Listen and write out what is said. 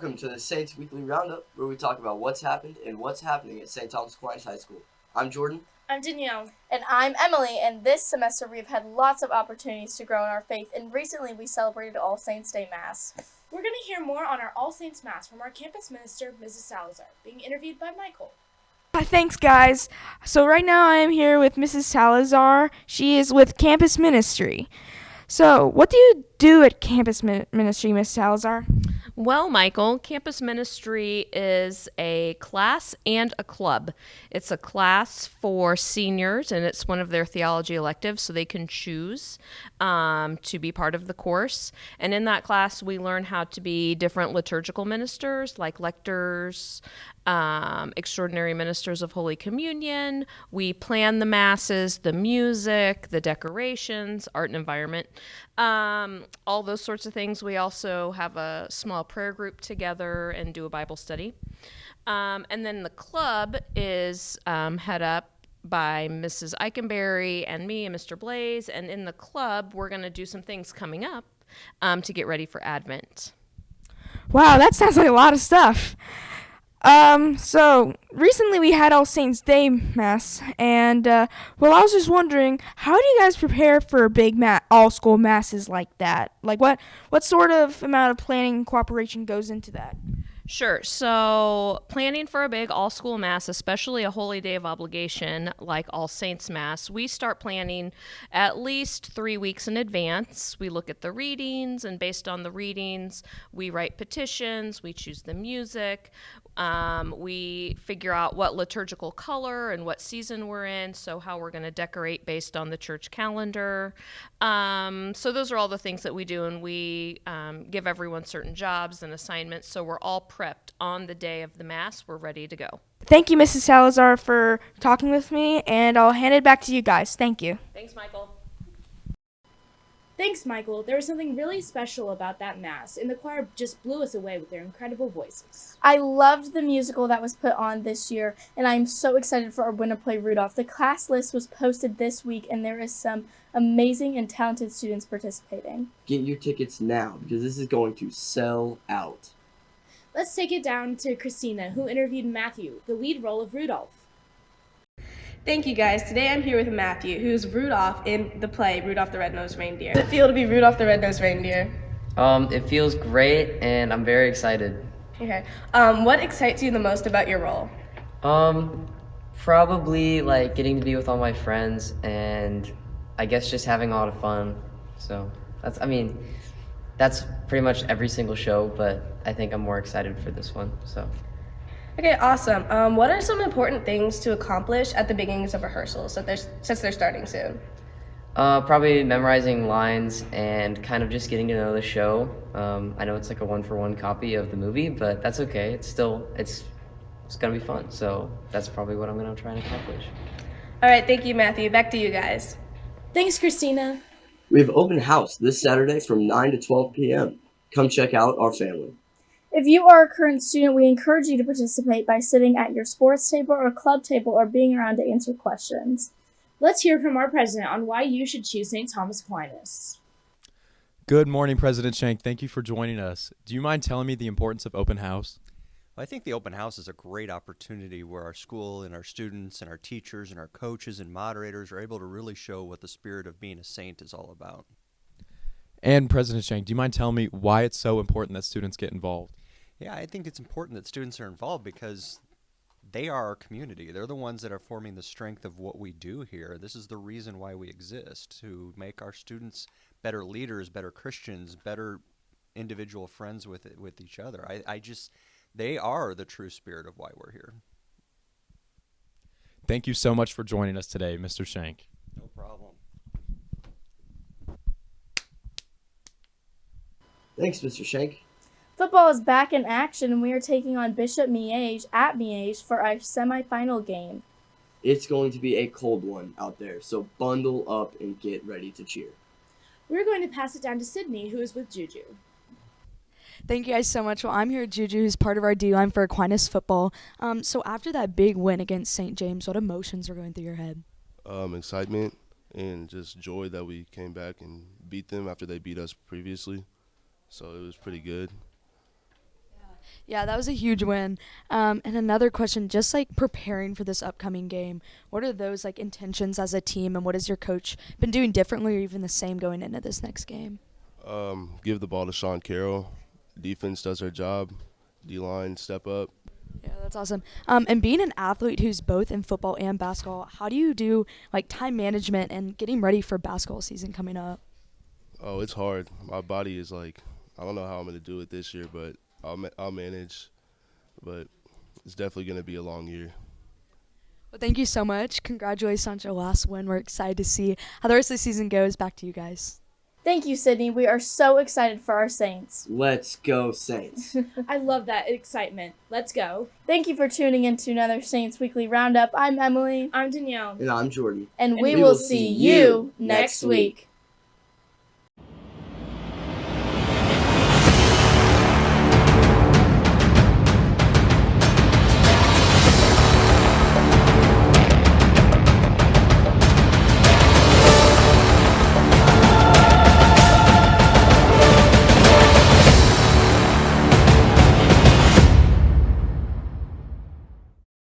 Welcome to the Saints Weekly Roundup, where we talk about what's happened and what's happening at St. Thomas Aquinas High School. I'm Jordan. I'm Danielle. And I'm Emily, and this semester we've had lots of opportunities to grow in our faith, and recently we celebrated All Saints Day Mass. We're going to hear more on our All Saints Mass from our campus minister, Mrs. Salazar, being interviewed by Michael. Hi, thanks, guys. So, right now I am here with Mrs. Salazar. She is with Campus Ministry. So, what do you do at Campus Min- Ministry, Miss Salazar? Well, Michael, campus ministry is a class and a club. It's a class for seniors, and it's one of their theology electives, so they can choose um, to be part of the course. And in that class, we learn how to be different liturgical ministers, like lectors, um, extraordinary ministers of Holy Communion. We plan the masses, the music, the decorations, art and environment, um, all those sorts of things. We also have a small prayer group together and do a Bible study. Um, and then the club is um, head up by Mrs. Eikenberry and me and Mr. Blaze. And in the club, we're going to do some things coming up um, to get ready for Advent. Wow, that sounds like a lot of stuff. Um, so recently we had All Saints Day Mass, and uh, well, I was just wondering, how do you guys prepare for a big ma- all school masses like that? Like, what what sort of amount of planning and cooperation goes into that? Sure. So, planning for a big all school mass, especially a holy day of obligation like All Saints Mass, we start planning at least three weeks in advance. We look at the readings, and based on the readings, we write petitions, we choose the music, um, we figure out what liturgical color and what season we're in, so how we're going to decorate based on the church calendar. Um, so, those are all the things that we do, and we um, give everyone certain jobs and assignments, so we're all prepped on the day of the Mass. We're ready to go. Thank you, Mrs. Salazar, for talking with me, and I'll hand it back to you guys. Thank you. Thanks, Michael. Thanks, Michael. There was something really special about that Mass, and the choir just blew us away with their incredible voices. I loved the musical that was put on this year, and I'm so excited for our winner play Rudolph. The class list was posted this week, and there is some amazing and talented students participating. Get your tickets now because this is going to sell out. Let's take it down to Christina, who interviewed Matthew, the lead role of Rudolph. Thank you guys. Today I'm here with Matthew, who's Rudolph in the play Rudolph the Red-Nosed Reindeer. How does it feel to be Rudolph the Red-Nosed Reindeer? Um, it feels great, and I'm very excited. Okay. Um, what excites you the most about your role? Um, probably like getting to be with all my friends, and I guess just having a lot of fun. So that's, I mean, that's pretty much every single show, but I think I'm more excited for this one. So. Okay, awesome. Um, what are some important things to accomplish at the beginnings of rehearsals so there's, since they're starting soon? Uh, probably memorizing lines and kind of just getting to know the show. Um, I know it's like a one-for-one copy of the movie, but that's okay. It's still it's it's gonna be fun. So that's probably what I'm gonna try and accomplish. All right, thank you, Matthew. Back to you guys. Thanks, Christina. We have open house this Saturday from 9 to 12 p.m. Come check out our family. If you are a current student, we encourage you to participate by sitting at your sports table or club table or being around to answer questions. Let's hear from our president on why you should choose St. Thomas Aquinas. Good morning, President Shank. Thank you for joining us. Do you mind telling me the importance of open house? Well, I think the open house is a great opportunity where our school and our students and our teachers and our coaches and moderators are able to really show what the spirit of being a saint is all about. And President Shank, do you mind telling me why it's so important that students get involved? Yeah, I think it's important that students are involved because they are our community. They're the ones that are forming the strength of what we do here. This is the reason why we exist to make our students better leaders, better Christians, better individual friends with with each other. I, I just they are the true spirit of why we're here. Thank you so much for joining us today, Mr. Shank. No problem. Thanks, Mr. Shank. Football is back in action, and we are taking on Bishop Miege at Miege for our semifinal game. It's going to be a cold one out there, so bundle up and get ready to cheer. We're going to pass it down to Sydney, who is with Juju. Thank you guys so much. Well, I'm here with Juju, who's part of our D line for Aquinas football. Um, so after that big win against St. James, what emotions were going through your head? Um, excitement and just joy that we came back and beat them after they beat us previously. So it was pretty good. Yeah, that was a huge win. Um, and another question, just like preparing for this upcoming game, what are those like intentions as a team, and what has your coach been doing differently, or even the same going into this next game? Um, give the ball to Sean Carroll. Defense does their job. D line step up. Yeah, that's awesome. Um, and being an athlete who's both in football and basketball, how do you do like time management and getting ready for basketball season coming up? Oh, it's hard. My body is like, I don't know how I'm gonna do it this year, but I'll ma- I'll manage. But it's definitely gonna be a long year. Well, thank you so much. Congratulations on your last win. We're excited to see how the rest of the season goes. Back to you guys. Thank you, Sydney. We are so excited for our Saints. Let's go, Saints. I love that excitement. Let's go. Thank you for tuning in to another Saints Weekly Roundup. I'm Emily, I'm Danielle. and I'm Jordan. and, And we, we will will see see you you next next week. week.